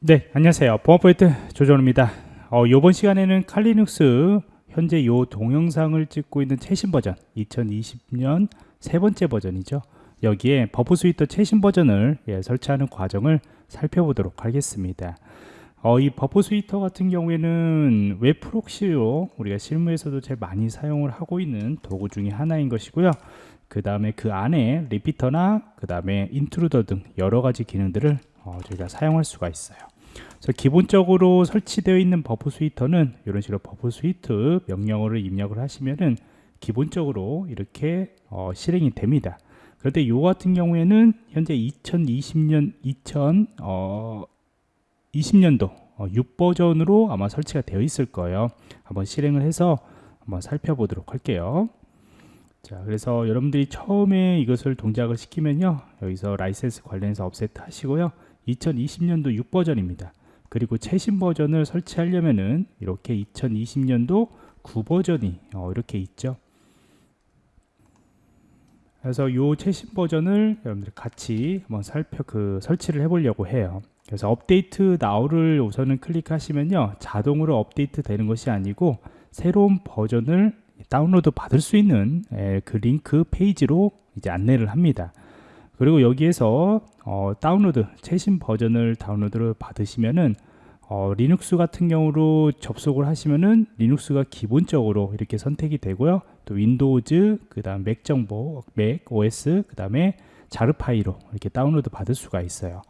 네, 안녕하세요. 보안포인트 조정입니다. 어, 이번 시간에는 Kali Linux 현재 이 동영상을 찍고 있는 최신 버전 2020년 세 번째 버전이죠. 여기에 Burp Suite 최신 버전을 예, 설치하는 과정을 살펴보도록 하겠습니다. 어, 이 Burp Suite 같은 경우에는 웹 proxy로 우리가 실무에서도 제일 많이 사용을 하고 있는 도구 중에 하나인 것이고요. 그 다음에 그 안에 repeater나 그 다음에 intruder 등 여러 가지 기능들을 어, 저희가 사용할 수가 있어요. 그래서 기본적으로 설치되어 있는 Burp Suite는 이런 식으로 Burp Suite 명령어를 입력을 하시면은 기본적으로 이렇게 어, 실행이 됩니다. 그런데 이 같은 경우에는 현재 2020년 2000 어, 20년도 어, 6버전으로 아마 설치가 되어 있을 거예요. 한번 실행을 해서 한번 살펴보도록 할게요. 자, 그래서 여러분들이 처음에 이것을 동작을 시키면요. 여기서 라이센스 관련해서 accept 하시고요. 2020년도 6버전입니다. 그리고 최신 버전을 설치하려면은 이렇게 2020년도 9버전이 어, 이렇게 있죠. 그래서 이 최신 버전을 여러분들 같이 한번 살펴 그 설치를 해 보려고 해요. 그래서 Update Now를 우선은 클릭하시면요 자동으로 업데이트 되는 것이 아니고 새로운 버전을 다운로드 받을 수 있는 에, 그 링크 페이지로 이제 안내를 합니다. 그리고 여기에서 어, 다운로드 최신 버전을 다운로드를 받으시면은 어, 리눅스 같은 경우로 접속을 하시면은 리눅스가 기본적으로 이렇게 선택이 되고요. 또 윈도우즈 그 다음 맥 정보 맥 OS 그 다음에 jar 파일로 이렇게 다운로드 받을 수가 있어요.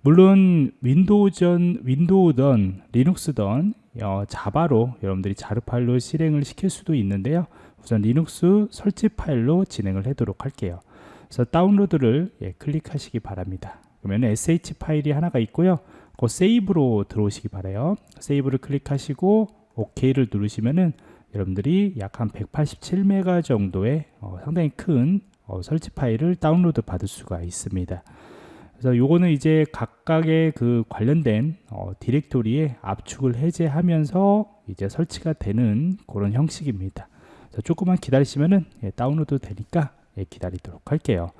물론 윈도우든 윈도우든 리눅스든 어, 자바로 여러분들이 jar 파일로 실행을 시킬 수도 있는데요. 우선 리눅스 설치 파일로 진행을 하도록 할게요 그래서 다운로드를 예, 클릭하시기 바랍니다. 그러면 sh 파일이 하나가 있고요. 그 Save로 들어오시기 바래요. Save를 클릭하시고 OK를 누르시면은 여러분들이 약 한 187메가 정도의 어, 상당히 큰 어, 설치 파일을 다운로드 받을 수가 있습니다. 그래서 요거는 이제 각각의 그 관련된 어, 디렉토리에 압축을 해제하면서 이제 설치가 되는 그런 형식입니다. 조금만 기다리시면은 예, 다운로드 되니까 예, 기다리도록 할게요.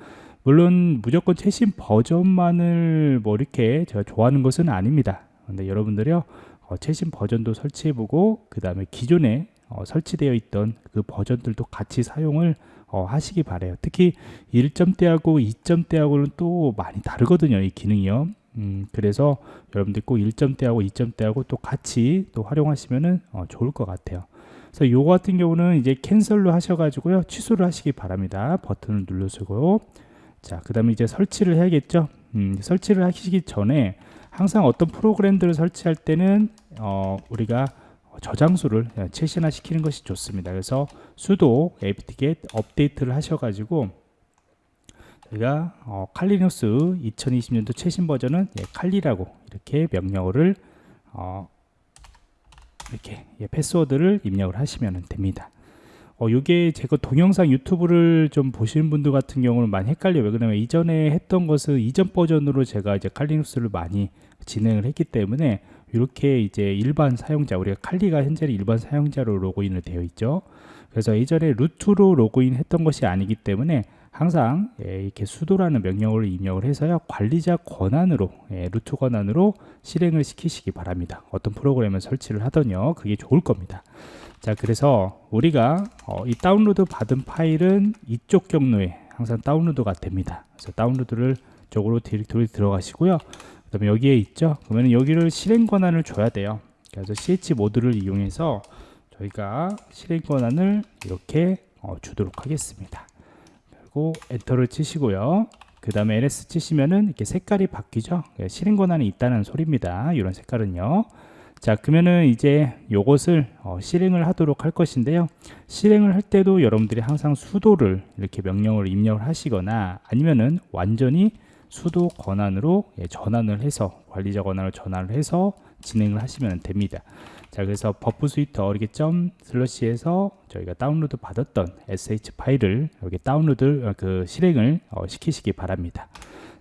물론 무조건 최신 버전만을 뭐 이렇게 제가 좋아하는 것은 아닙니다. 근데 여러분들이요 어, 최신 버전도 설치해 보고 그 다음에 기존에 어, 설치되어 있던 그 버전들도 같이 사용을 어, 하시기 바래요. 특히 1점대하고 2점대하고는 또 많이 다르거든요. 이 기능이요. 음, 그래서 여러분들 꼭 1점대하고 2점대하고 또 같이 또 활용하시면 어, 좋을 것 같아요. 그래서 요거 같은 경우는 이제 캔슬로 하셔가지고요. 취소를 하시기 바랍니다. 버튼을 눌러주고. 자 그 다음에 이제 설치를 해야겠죠? 음, 설치를 하시기 전에 항상 어떤 프로그램들을 설치할 때는 어, 우리가 저장소를 최신화 시키는 것이 좋습니다. 그래서 sudo apt-get 업데이트를 하셔가지고 저희가 어, 칼리눅스 2020년도 최신 버전은 예, 칼리라고 이렇게 명령어를 어, 이렇게 예, 패스워드를 입력을 하시면 됩니다. 어, 이게 제가 동영상 유튜브를 좀 보시는 분들 같은 경우는 많이 헷갈려요. 왜 그러냐면 이전에 했던 것은 이전 버전으로 제가 이제 칼리눅스를 많이 진행을 했기 때문에 이렇게 이제 일반 사용자 우리가 칼리가 현재는 일반 사용자로 로그인을 되어 있죠. 그래서 이전에 루트로 로그인 했던 것이 아니기 때문에 항상 예, 이렇게 수도라는 명령어를 입력을 해서요 관리자 권한으로 예, 루트 권한으로 실행을 시키시기 바랍니다. 어떤 프로그램을 설치를 하더니요 그게 좋을 겁니다. 자 그래서 우리가 어, 이 다운로드 받은 파일은 이쪽 경로에 항상 다운로드가 됩니다. 그래서 다운로드를 쪽으로 디렉토리 들어가시고요. 그 다음에 여기에 있죠? 그러면 여기를 실행 권한을 줘야 돼요. 그래서 chmod를 이용해서 저희가 실행 권한을 이렇게 어, 주도록 하겠습니다 하고 엔터를 치시고요. 그 다음에 ls 치시면은 이렇게 색깔이 바뀌죠? 예, 실행 권한이 있다는 소리입니다. 이런 색깔은요. 자 그러면은 이제 요것을 어, 실행을 하도록 할 것인데요. 실행을 할 때도 여러분들이 항상 sudo를 이렇게 명령을 입력을 하시거나 아니면은 완전히 sudo 권한으로 예, 전환을 해서 관리자 권한을 전환을 해서 진행을 하시면 됩니다. 자 그래서 Burp Suite 이렇게 점 slash 해서 저희가 다운로드 받았던 sh 파일을 여기 다운로드 어, 그 실행을 어, 시키시기 바랍니다.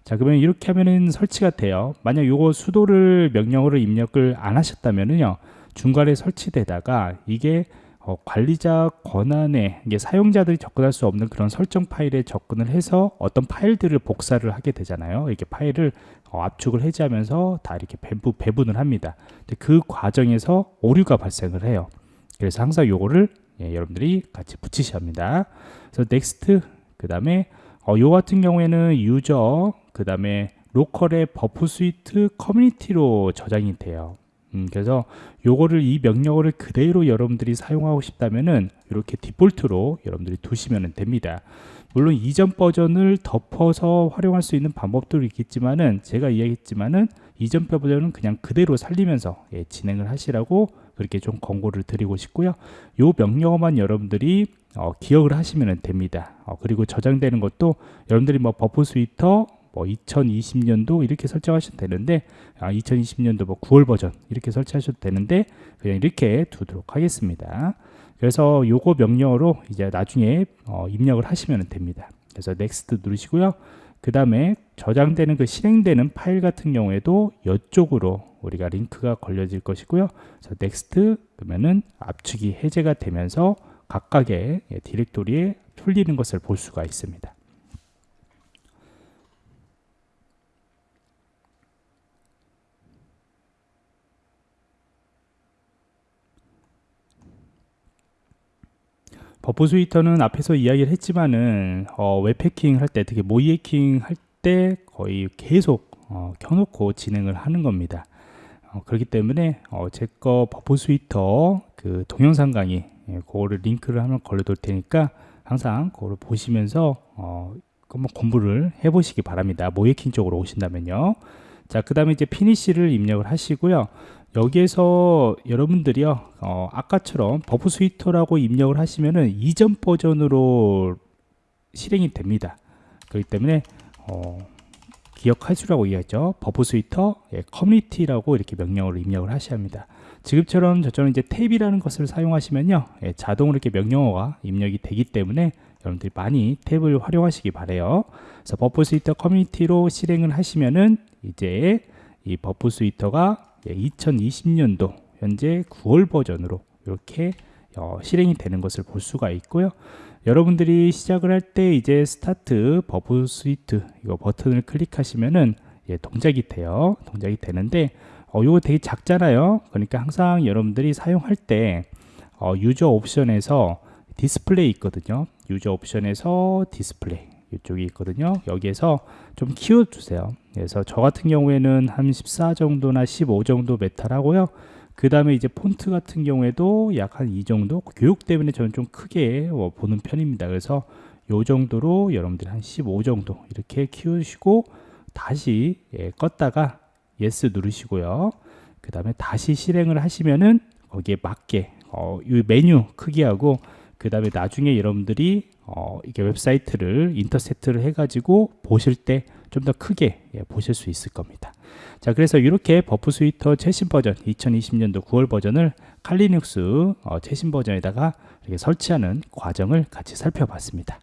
자 그러면 이렇게 하면은 설치가 돼요. 만약 요거 수도를 명령어로 입력을 안 하셨다면은요 중간에 설치되다가 이게 어, 관리자 권한에 사용자들이 접근할 수 없는 그런 설정 파일에 접근을 해서 어떤 파일들을 복사를 하게 되잖아요 이렇게 파일을 어, 압축을 해제하면서 다 이렇게 배부, 배분을 합니다. 그 과정에서 오류가 발생을 해요. 그래서 항상 요거를 예, 여러분들이 같이 붙이셔야 합니다. 그래서 Next 그 다음에 어, 요 같은 경우에는 user 그 다음에 local의 Burp Suite Community로 저장이 돼요. 음, 그래서 요거를 이 명령어를 그대로 여러분들이 사용하고 싶다면은 이렇게 디폴트로 여러분들이 두시면 됩니다. 물론 이전 버전을 덮어서 활용할 수 있는 방법도 있겠지만은 제가 이야기했지만은 이전 버전은 그냥 그대로 살리면서 예, 진행을 하시라고 그렇게 좀 권고를 드리고 싶고요. 요 명령어만 여러분들이 어, 기억을 하시면 됩니다. 어, 그리고 저장되는 것도 여러분들이 뭐 Burp Suite 뭐 2020년도 이렇게 설정하셔도 되는데 아, 2020년도 뭐 9월 버전 이렇게 설치하셔도 되는데 그냥 이렇게 두도록 하겠습니다. 그래서 요거 명령어로 이제 나중에 어, 입력을 하시면 됩니다. 그래서 Next 누르시고요. 그 다음에 저장되는 그 실행되는 파일 같은 경우에도 이쪽으로 우리가 링크가 걸려질 것이고요. 그래서 Next 그러면은 압축이 해제가 되면서 각각의 예, 디렉토리에 풀리는 것을 볼 수가 있습니다. Burp Suite는 앞에서 이야기를 했지만은 어, 웹해킹 할 때 특히 모의 해킹 할 때 거의 계속 어, 켜놓고 진행을 하는 겁니다. 어, 그렇기 때문에 어, 제 거 Burp Suite 그 동영상 강의 예, 그거를 링크를 한번 걸어둘 테니까 항상 그거를 보시면서 어, 한번 공부를 해보시기 바랍니다. 모의해킹 쪽으로 오신다면요. 자, 그 다음에 이제 Finish를 입력을 하시고요. 여기에서 여러분들이요 어, 아까처럼 Burp Suite라고 입력을 하시면은 이전 버전으로 실행이 됩니다. 그렇기 때문에 어, 기억하시라고 이야기했죠. Burp Suite 예, Community라고 이렇게 명령어를 입력을 하셔야 합니다. 지금처럼 저처럼 이제 탭이라는 것을 사용하시면요 예, 자동으로 이렇게 명령어가 입력이 되기 때문에 여러분들이 많이 탭을 활용하시기 바래요. 그래서 Burp Suite Community로 실행을 하시면은 이제 이 Burp Suite가 2020년도 예, 현재 9월 버전으로 이렇게 어, 실행이 되는 것을 볼 수가 있고요. 여러분들이 시작을 할 때 이제 Start Burp Suite 이거 버튼을 클릭하시면은 예, 동작이 돼요. 동작이 되는데 어, 이거 되게 작잖아요. 그러니까 항상 여러분들이 사용할 때 어, User options에서 Display 있거든요. User options에서 Display 이쪽이 있거든요. 여기에서 좀 키워주세요. 그래서 저 같은 경우에는 한 14 정도나 15 정도 메탈 하고요. 그 다음에 이제 폰트 같은 경우에도 약 한 이 정도 교육 때문에 저는 좀 크게 어, 보는 편입니다. 그래서 요 정도로 여러분들이 한15 정도 이렇게 키우시고 다시 예, 껐다가 Yes 누르시고요. 그 다음에 다시 실행을 하시면은 거기에 맞게 어, 이 메뉴 크기하고 그 다음에 나중에 여러분들이 어, 이게 웹사이트를 intercept를 해가지고 보실 때 좀 더 크게 예, 보실 수 있을 겁니다. 자, 그래서 이렇게 Burp Suite 최신 버전 2020년도 9월 버전을 칼리 리눅스 어, 최신 버전에다가 이렇게 설치하는 과정을 같이 살펴봤습니다.